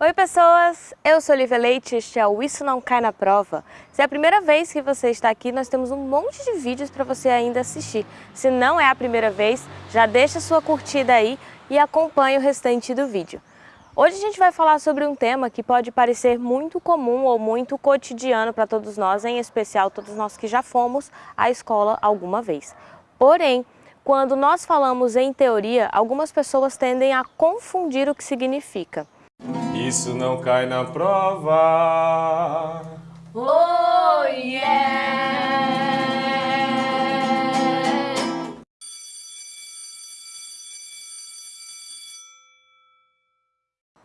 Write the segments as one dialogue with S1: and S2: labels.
S1: Oi pessoas, eu sou Olivia Leite e este é o Isso Não Cai na Prova. Se é a primeira vez que você está aqui, nós temos um monte de vídeos para você ainda assistir. Se não é a primeira vez, já deixa sua curtida aí e acompanhe o restante do vídeo. Hoje a gente vai falar sobre um tema que pode parecer muito comum ou muito cotidiano para todos nós, em especial todos nós que já fomos à escola alguma vez. Porém, quando nós falamos em teoria, algumas pessoas tendem a confundir o que significa.
S2: Isso não cai na prova.
S1: Oh yeah!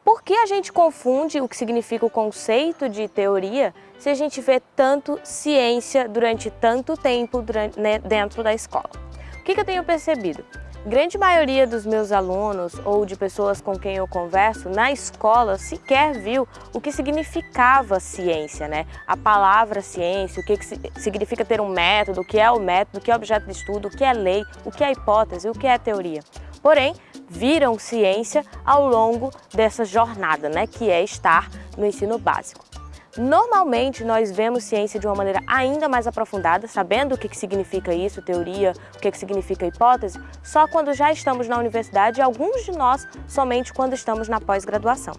S1: Por que a gente confunde o que significa o conceito de teoria se a gente vê tanto ciência durante tanto tempo durante, né, dentro da escola? O que, que eu tenho percebido? Grande maioria dos meus alunos ou de pessoas com quem eu converso na escola sequer viu o que significava ciência, né? A palavra ciência, o que, que significa ter um método, o que é o método, o que é objeto de estudo, o que é lei, o que é hipótese, o que é teoria. Porém, viram ciência ao longo dessa jornada, né? Que é estar no ensino básico. Normalmente nós vemos ciência de uma maneira ainda mais aprofundada, sabendo o que, significa isso, teoria, o que, que significa hipótese, só quando já estamos na universidade e alguns de nós somente quando estamos na pós-graduação.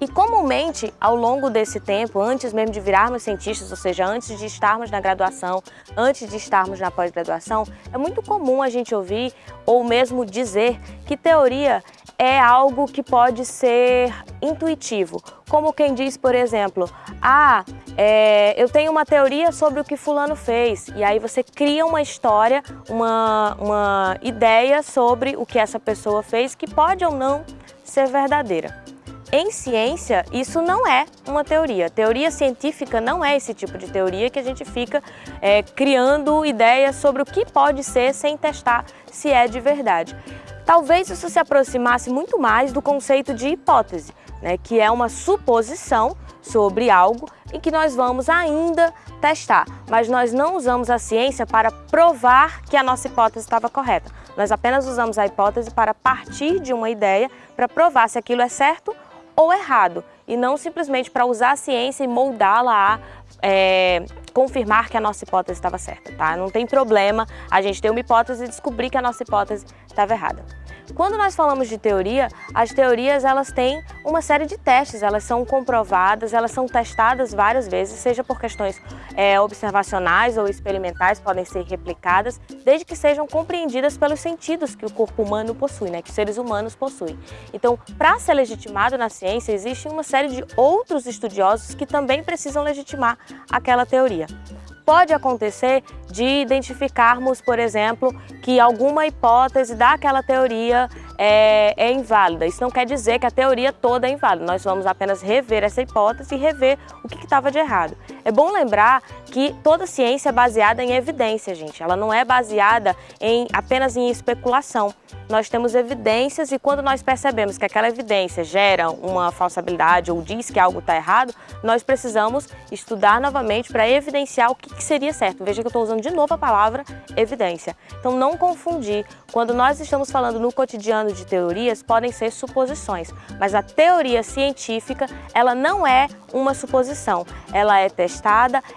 S1: E comumente, ao longo desse tempo, antes mesmo de virarmos cientistas, ou seja, antes de estarmos na graduação, antes de estarmos na pós-graduação, é muito comum a gente ouvir ou mesmo dizer que teoria é algo que pode ser intuitivo. Como quem diz, por exemplo, ah, é, eu tenho uma teoria sobre o que fulano fez. E aí você cria uma história, uma, uma ideia sobre o que essa pessoa fez que pode ou não ser verdadeira. Em ciência, isso não é uma teoria. Teoria científica não é esse tipo de teoria que a gente fica é, criando ideias sobre o que pode ser sem testar se é de verdade. Talvez isso se aproximasse muito mais do conceito de hipótese, né, que é uma suposição sobre algo em que nós vamos ainda testar, mas nós não usamos a ciência para provar que a nossa hipótese estava correta. Nós apenas usamos a hipótese para partir de uma ideia para provar se aquilo é certo ou errado, e não simplesmente para usar a ciência e moldá-la a é, confirmar que a nossa hipótese estava certa, tá? Não tem problema a gente ter uma hipótese e descobrir que a nossa hipótese estava errada. Quando nós falamos de teoria, as teorias elas têm uma série de testes, elas são comprovadas, elas são testadas várias vezes, seja por questões é, observacionais ou experimentais, podem ser replicadas, desde que sejam compreendidas pelos sentidos que o corpo humano possui, né, que os seres humanos possuem. Então, para ser legitimado na ciência, existe uma série de outros estudiosos que também precisam legitimar aquela teoria pode acontecer de identificarmos, por exemplo, que alguma hipótese daquela teoria é, é, inválida. Isso não quer dizer que a teoria toda é inválida, nós vamos apenas rever essa hipótese e rever o que estava de errado. É bom lembrar que toda ciência é baseada em evidência, gente. Ela não é baseada em, apenas em especulação. Nós temos evidências e quando nós percebemos que aquela evidência gera uma falsabilidade ou diz que algo está errado, nós precisamos estudar novamente para evidenciar o que, que seria certo. Veja que eu estou usando de novo a palavra evidência. Então não confundir. Quando nós estamos falando no cotidiano de teorias podem ser suposições, mas a teoria científica ela não é uma suposição, ela é testada,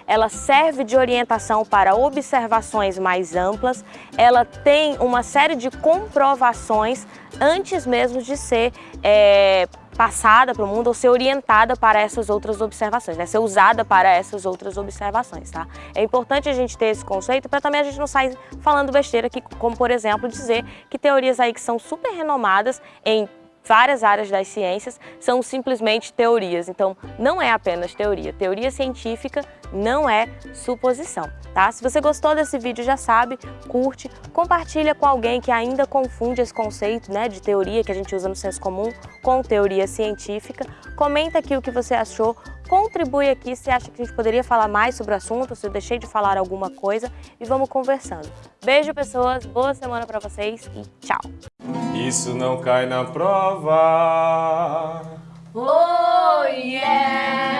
S1: ela serve de orientação para observações mais amplas, ela tem uma série de comprovações antes mesmo de ser é, passada para o mundo ou ser orientada para essas outras observações, né? ser usada para essas outras observações. Tá? É importante a gente ter esse conceito para também a gente não sair falando besteira, aqui, como por exemplo dizer que teorias aí que são super renomadas em várias áreas das ciências são simplesmente teorias, então não é apenas teoria. Teoria científica não é suposição, tá? Se você gostou desse vídeo, já sabe, curte, compartilha com alguém que ainda confunde esse conceito né, de teoria que a gente usa no senso comum com teoria científica. Comenta aqui o que você achou, contribui aqui se acha que a gente poderia falar mais sobre o assunto, se eu deixei de falar alguma coisa e vamos conversando. Beijo, pessoas, boa semana para vocês e tchau!
S2: Isso não cai na prova!
S1: Oh, yeah!